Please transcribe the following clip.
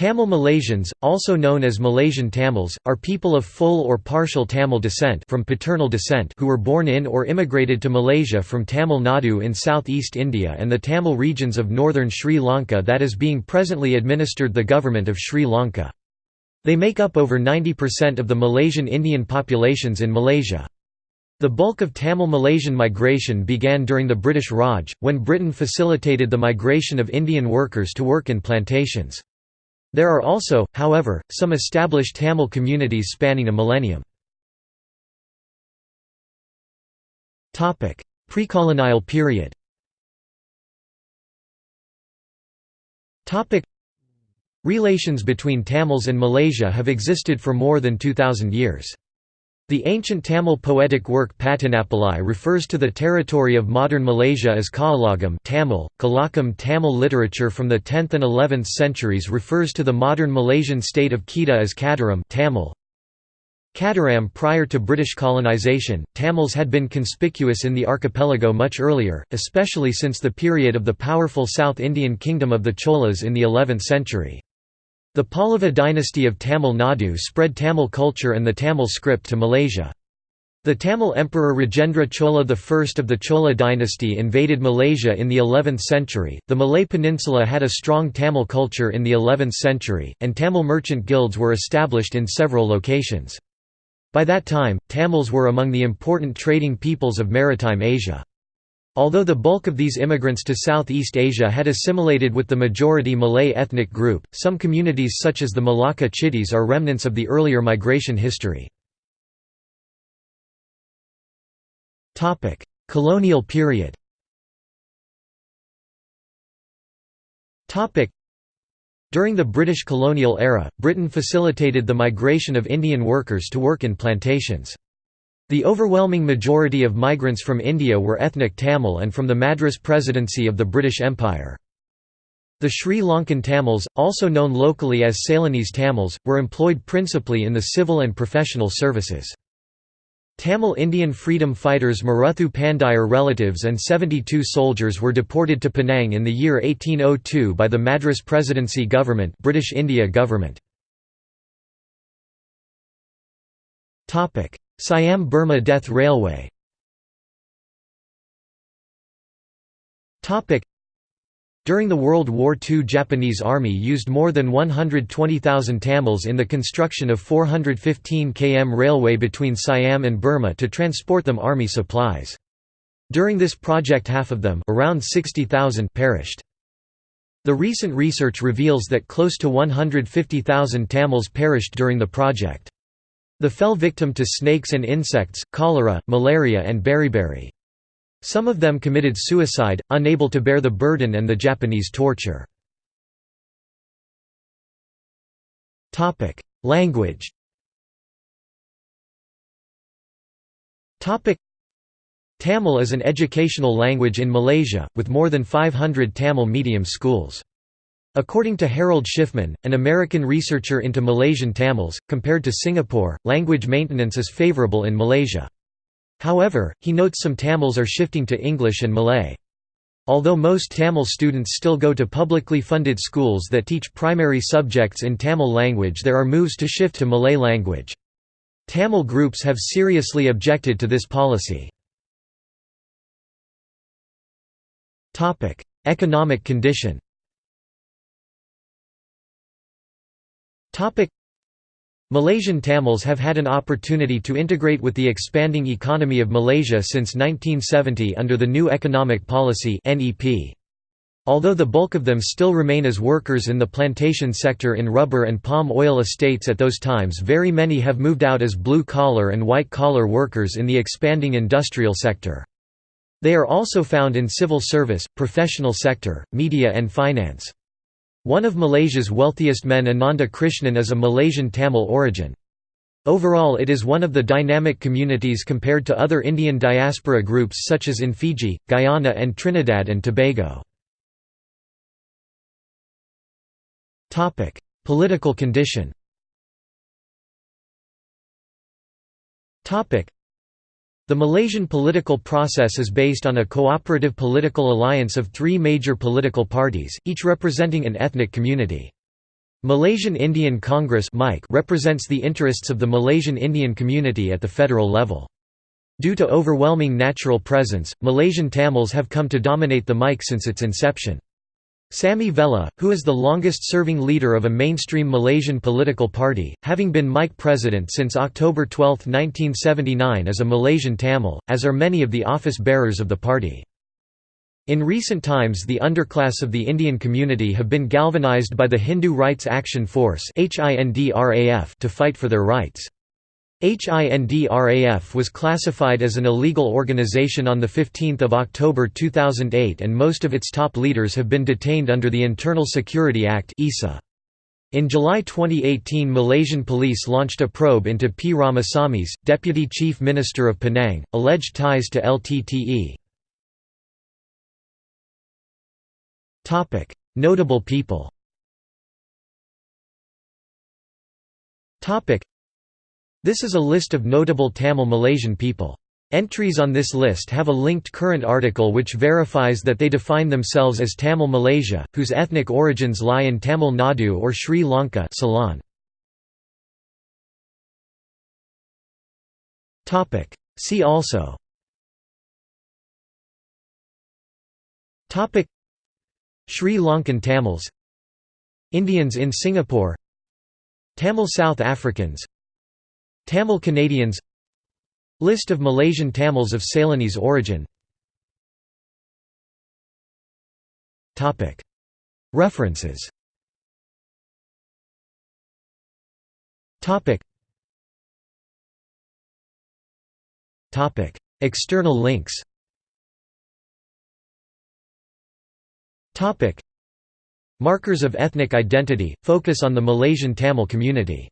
Tamil Malaysians, also known as Malaysian Tamils, are people of full or partial Tamil descent from paternal descent who were born in or immigrated to Malaysia from Tamil Nadu in southeast India and the Tamil regions of northern Sri Lanka that is being presently administered the government of Sri Lanka. They make up over 90% of the Malaysian Indian populations in Malaysia. The bulk of Tamil Malaysian migration began during the British Raj, when Britain facilitated the migration of Indian workers to work in plantations. There are also, however, some established Tamil communities spanning a millennium. Precolonial period Relations between Tamils and Malaysia have existed for more than 2,000 years. The ancient Tamil poetic work Patinappalai refers to the territory of modern Malaysia as Kaalagam Tamil. Kalakam Tamil literature from the 10th and 11th centuries refers to the modern Malaysian state of Kedah as Kadaram Tamil. Kadaram prior to British colonisation, Tamils had been conspicuous in the archipelago much earlier, especially since the period of the powerful South Indian kingdom of the Cholas in the 11th century. The Pallava dynasty of Tamil Nadu spread Tamil culture and the Tamil script to Malaysia. The Tamil Emperor Rajendra Chola I of the Chola dynasty invaded Malaysia in the 11th century. The Malay Peninsula had a strong Tamil culture in the 11th century, and Tamil merchant guilds were established in several locations. By that time, Tamils were among the important trading peoples of maritime Asia. Although the bulk of these immigrants to Southeast Asia had assimilated with the majority Malay ethnic group, some communities such as the Malacca Chittis are remnants of the earlier migration history. Colonial period During the British colonial era, Britain facilitated the migration of Indian workers to work in plantations. The overwhelming majority of migrants from India were ethnic Tamil and from the Madras Presidency of the British Empire. The Sri Lankan Tamils, also known locally as Ceylonese Tamils, were employed principally in the civil and professional services. Tamil Indian freedom fighters Maruthu Pandiyar relatives and 72 soldiers were deported to Penang in the year 1802 by the Madras Presidency government British India government. Siam-Burma Death Railway during the World War II Japanese Army used more than 120,000 Tamils in the construction of 415 km railway between Siam and Burma to transport them army supplies. During this project half of them around 60,000 perished. The recent research reveals that close to 150,000 Tamils perished during the project. The fell victim to snakes and insects, cholera, malaria and beriberi. Some of them committed suicide, unable to bear the burden and the Japanese torture. Language Tamil is an educational language in Malaysia, with more than 500 Tamil medium schools. According to Harold Schiffman, an American researcher into Malaysian Tamils, compared to Singapore, language maintenance is favorable in Malaysia. However, he notes some Tamils are shifting to English and Malay. Although most Tamil students still go to publicly funded schools that teach primary subjects in Tamil language there are moves to shift to Malay language. Tamil groups have seriously objected to this policy. Economic condition Malaysian Tamils have had an opportunity to integrate with the expanding economy of Malaysia since 1970 under the New Economic Policy Although the bulk of them still remain as workers in the plantation sector in rubber and palm oil estates at those times very many have moved out as blue-collar and white-collar workers in the expanding industrial sector. They are also found in civil service, professional sector, media and finance. One of Malaysia's wealthiest men Ananda Krishnan is a Malaysian Tamil origin. Overall it is one of the dynamic communities compared to other Indian diaspora groups such as in Fiji, Guyana and Trinidad and Tobago. Political condition the Malaysian political process is based on a cooperative political alliance of three major political parties, each representing an ethnic community. Malaysian Indian Congress represents the interests of the Malaysian Indian community at the federal level. Due to overwhelming natural presence, Malaysian Tamils have come to dominate the MIC since its inception. Samy Vellu, who is the longest-serving leader of a mainstream Malaysian political party, having been MIC president since October 12, 1979 is a Malaysian Tamil, as are many of the office-bearers of the party. In recent times the underclass of the Indian community have been galvanized by the Hindu Rights Action Force to fight for their rights. HINDRAF was classified as an illegal organization on 15 October 2008 and most of its top leaders have been detained under the Internal Security Act in July 2018 Malaysian police launched a probe into P. Ramasamy's, Deputy Chief Minister of Penang, alleged ties to LTTE. Notable people this is a list of notable Tamil Malaysian people. Entries on this list have a linked current article which verifies that they define themselves as Tamil Malaysia, whose ethnic origins lie in Tamil Nadu or Sri Lanka Ceylon. See also. Sri Lankan Tamils. Indians in Singapore. Tamil South Africans Tamil Canadians. List of Malaysian Tamils of Ceylonese origin. References. External links. Markers of ethnic identity – focus on the Malaysian Tamil community